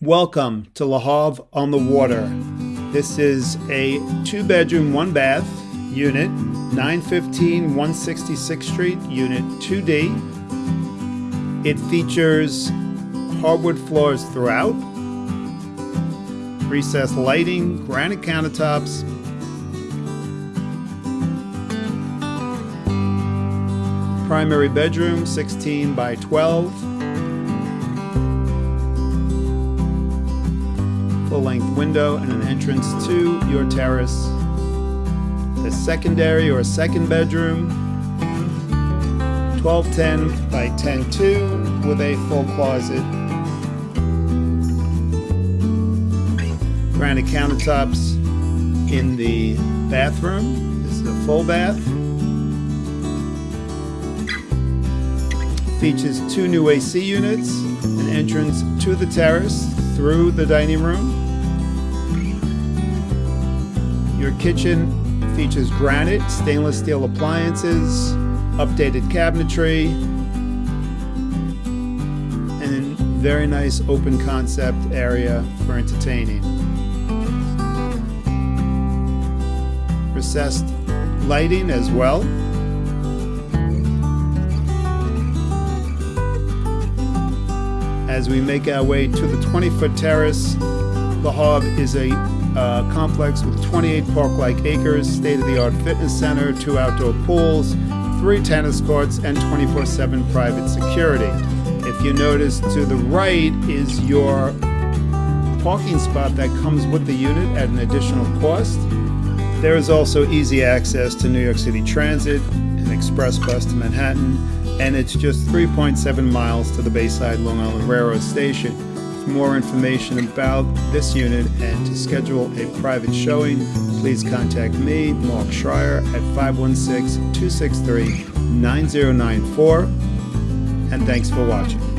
Welcome to Le Havre on the Water. This is a two bedroom, one bath unit, 915 166th Street, Unit 2D. It features hardwood floors throughout, recessed lighting, granite countertops, primary bedroom 16 by 12 full-length window and an entrance to your terrace. The secondary or second bedroom. 1210 by 102 with a full closet. Granite countertops in the bathroom. This is a full bath. Features two new AC units, an entrance to the terrace through the dining room. Your kitchen features granite, stainless steel appliances, updated cabinetry, and very nice open concept area for entertaining. Recessed lighting as well. as we make our way to the 20 foot terrace. the Havre is a uh, complex with 28 park like acres, state of the art fitness center, two outdoor pools, three tennis courts, and 24 7 private security. If you notice to the right is your parking spot that comes with the unit at an additional cost. There is also easy access to New York City Transit, an express bus to Manhattan, and it's just 3.7 miles to the Bayside Long Island Railroad Station. For more information about this unit and to schedule a private showing, please contact me, Mark Schreier, at 516 263 9094. And thanks for watching.